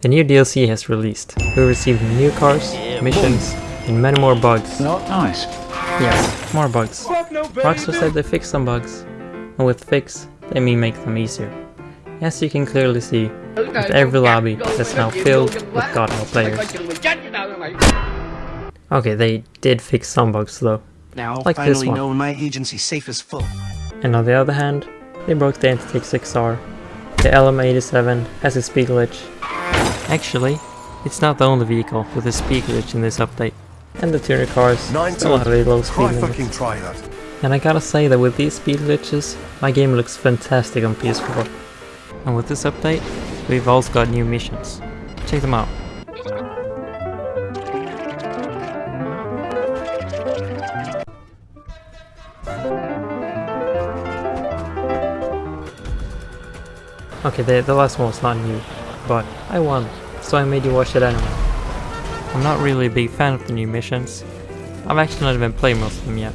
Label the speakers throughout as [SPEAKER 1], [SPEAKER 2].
[SPEAKER 1] The new DLC has released. We received new cars, missions, and many more bugs.
[SPEAKER 2] Not nice.
[SPEAKER 1] Yes, more bugs. Rockstar said they fixed some bugs, and with fix, they mean make them easier. As you can clearly see, with every lobby that's now filled with Godhell players. Okay, they did fix some bugs though,
[SPEAKER 3] Now,
[SPEAKER 1] Like this
[SPEAKER 3] finally
[SPEAKER 1] one.
[SPEAKER 3] know my agency safe as full.
[SPEAKER 1] and on the other hand, they broke the Entity XR. The LM87 has a speed glitch. Actually, it's not the only vehicle with a speed glitch in this update. And the tuner cars
[SPEAKER 4] Nine
[SPEAKER 1] still have a low speed limit.
[SPEAKER 4] fucking try that.
[SPEAKER 1] And I gotta say that with these speed glitches, my game looks fantastic on PS4. And with this update, we've also got new missions. Check them out. Okay, the, the last one was not new, but I won, so I made you watch it anyway. I'm not really a big fan of the new missions. I've actually not even played most of them yet.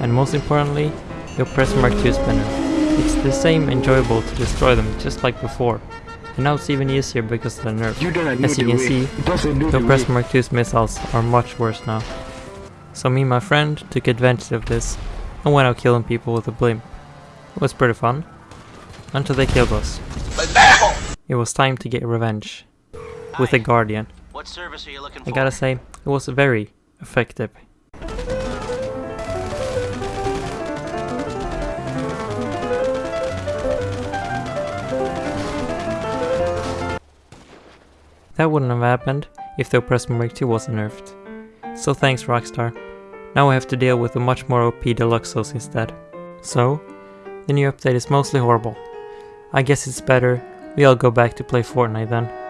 [SPEAKER 1] And most importantly, Oppressor Mark II spinner. It's the same enjoyable to destroy them just like before. And now it's even easier because of the nerf.
[SPEAKER 2] You
[SPEAKER 1] As you can
[SPEAKER 2] way.
[SPEAKER 1] see,
[SPEAKER 2] It
[SPEAKER 1] the
[SPEAKER 2] the
[SPEAKER 1] press. Mark II's missiles are much worse now. So me and my friend took advantage of this and went out killing people with a blimp. It was pretty fun. Until they killed us. It was time to get revenge. With a guardian.
[SPEAKER 5] What service are you looking
[SPEAKER 1] I gotta say, it was very effective. That wouldn't have happened if the Oppressor Mark II wasn't nerfed. So thanks Rockstar. Now I have to deal with a much more OP Deluxos instead. So, the new update is mostly horrible. I guess it's better we all go back to play Fortnite then.